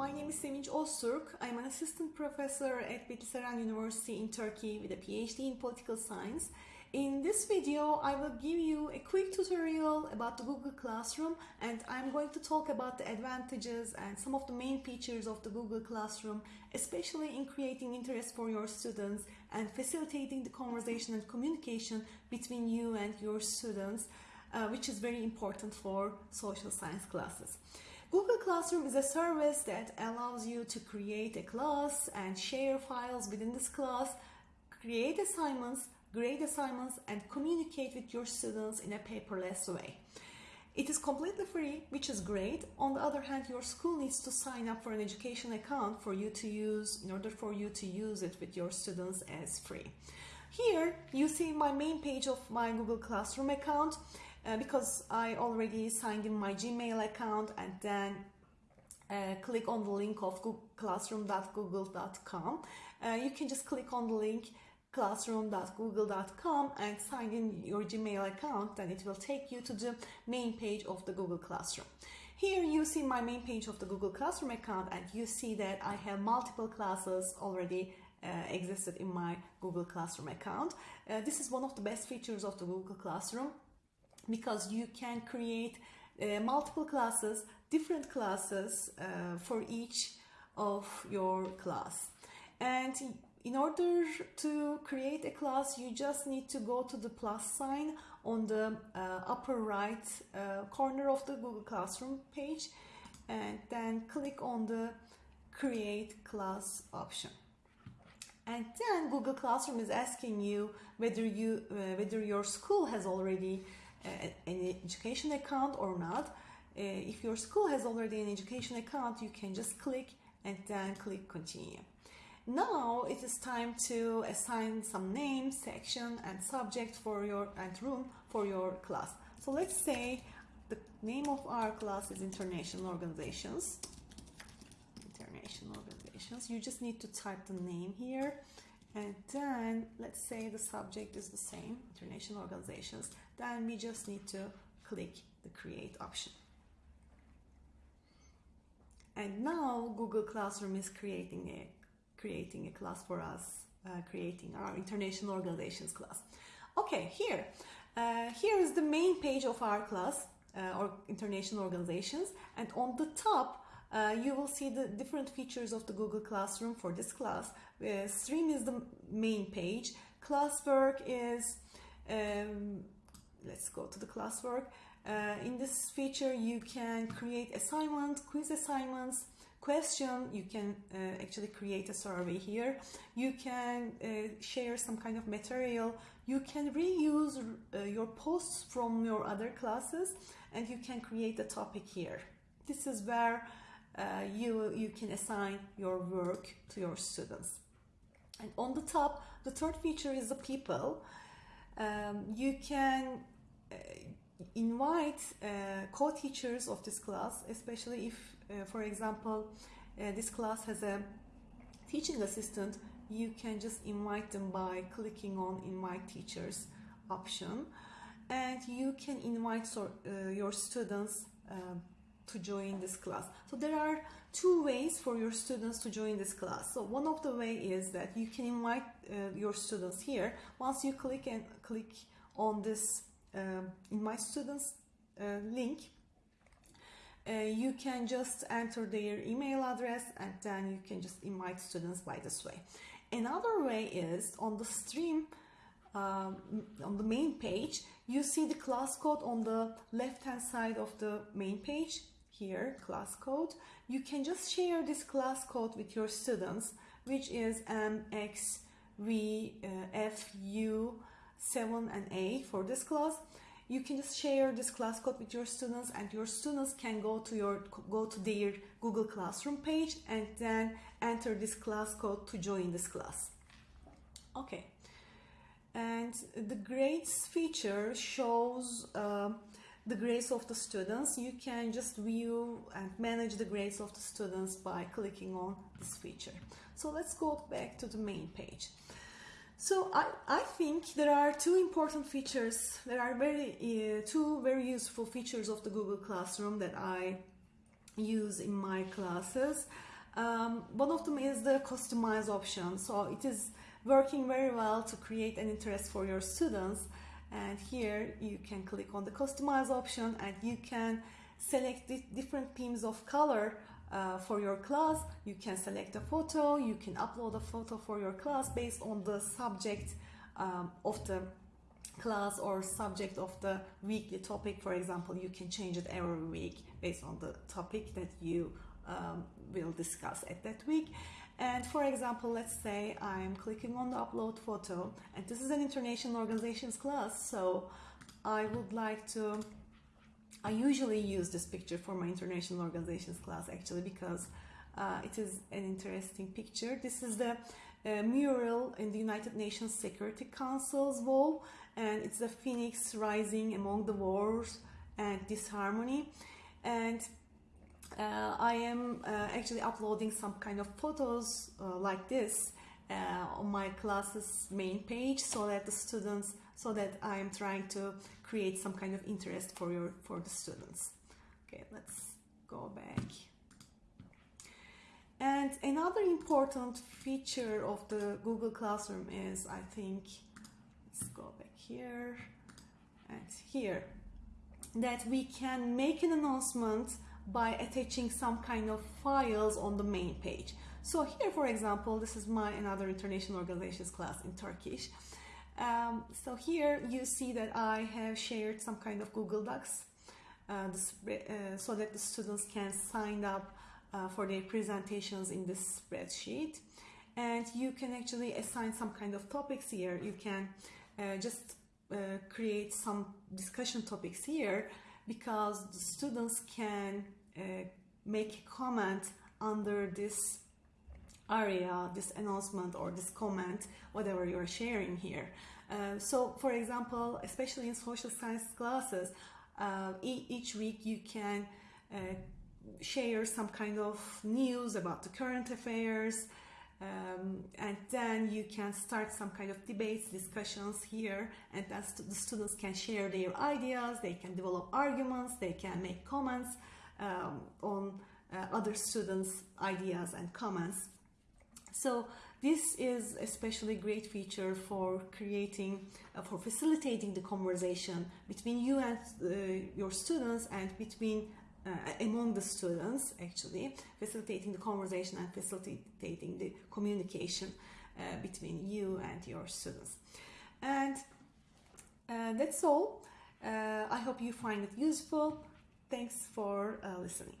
my name is Sevinç Öztürk. I'm an assistant professor at Bitlis Eren University in Turkey with a PhD in political science. In this video, I will give you a quick tutorial about the Google Classroom and I'm going to talk about the advantages and some of the main features of the Google Classroom, especially in creating interest for your students and facilitating the conversation and communication between you and your students, uh, which is very important for social science classes. Google Classroom is a service that allows you to create a class and share files within this class, create assignments, grade assignments, and communicate with your students in a paperless way. It is completely free, which is great. On the other hand, your school needs to sign up for an education account for you to use in order for you to use it with your students as free. Here you see my main page of my Google Classroom account uh, because I already signed in my Gmail account and then uh, click on the link of classroom.google.com. Uh, you can just click on the link classroom.google.com and sign in your Gmail account and it will take you to the main page of the Google Classroom. Here you see my main page of the Google Classroom account and you see that I have multiple classes already uh, existed in my Google Classroom account. Uh, this is one of the best features of the Google Classroom because you can create uh, multiple classes, different classes uh, for each of your class. And in order to create a class, you just need to go to the plus sign on the uh, upper right uh, corner of the Google Classroom page and then click on the create class option and then Google Classroom is asking you whether you uh, whether your school has already an education account or not. Uh, if your school has already an education account, you can just click and then click continue. Now it is time to assign some name, section and subject for your and room for your class. So let's say the name of our class is International Organizations. International Organizations. You just need to type the name here and then let's say the subject is the same, International Organizations then we just need to click the create option. And now Google Classroom is creating a creating a class for us, uh, creating our international organizations class. Okay, here, uh, here is the main page of our class, uh, or international organizations, and on the top uh, you will see the different features of the Google Classroom for this class. Uh, stream is the main page, classwork is um, let's go to the classwork. Uh, in this feature, you can create assignment, quiz assignments, question. You can uh, actually create a survey here. You can uh, share some kind of material. You can reuse your posts from your other classes and you can create a topic here. This is where uh, you, you can assign your work to your students. And on the top, the third feature is the people um, you can uh, invite uh, co-teachers of this class, especially if, uh, for example, uh, this class has a teaching assistant, you can just invite them by clicking on invite teachers option and you can invite so, uh, your students to join this class. So there are two ways for your students to join this class. So one of the way is that you can invite uh, your students here. Once you click and click on this uh, in my students uh, link, uh, you can just enter their email address and then you can just invite students by this way. Another way is on the stream um, on the main page, you see the class code on the left hand side of the main page here class code you can just share this class code with your students which is MXVFU7 and A for this class. You can just share this class code with your students and your students can go to your go to their Google Classroom page and then enter this class code to join this class. Okay. And the grades feature shows uh, the grades of the students. You can just view and manage the grades of the students by clicking on this feature. So let's go back to the main page. So I, I think there are two important features, there are very uh, two very useful features of the Google Classroom that I use in my classes. Um, one of them is the customize option. So it is working very well to create an interest for your students. And here you can click on the customize option and you can select different themes of color uh, for your class. You can select a photo, you can upload a photo for your class based on the subject um, of the class or subject of the weekly topic. For example, you can change it every week based on the topic that you um, will discuss at that week. And for example, let's say I'm clicking on the upload photo and this is an international organizations class. So I would like to, I usually use this picture for my international organizations class actually because uh, it is an interesting picture. This is the uh, mural in the United Nations Security Council's wall and it's the phoenix rising among the wars and disharmony. And I am uh, actually uploading some kind of photos uh, like this uh, on my class's main page so that the students so that I am trying to create some kind of interest for your for the students. Okay let's go back. And another important feature of the Google Classroom is I think let's go back here and here that we can make an announcement by attaching some kind of files on the main page. So here, for example, this is my another international organizations class in Turkish. Um, so here you see that I have shared some kind of Google Docs uh, uh, so that the students can sign up uh, for their presentations in this spreadsheet. And you can actually assign some kind of topics here. You can uh, just uh, create some discussion topics here because the students can make a comment under this area, this announcement or this comment, whatever you're sharing here. Uh, so for example, especially in social science classes, uh, e each week you can uh, share some kind of news about the current affairs, um, and then you can start some kind of debates, discussions here, and then st the students can share their ideas, they can develop arguments, they can make comments um, on uh, other students' ideas and comments. So this is especially great feature for creating, uh, for facilitating the conversation between you and uh, your students and between uh, among the students actually facilitating the conversation and facilitating the communication uh, between you and your students. And uh, that's all. Uh, i hope you find it useful thanks for uh, listening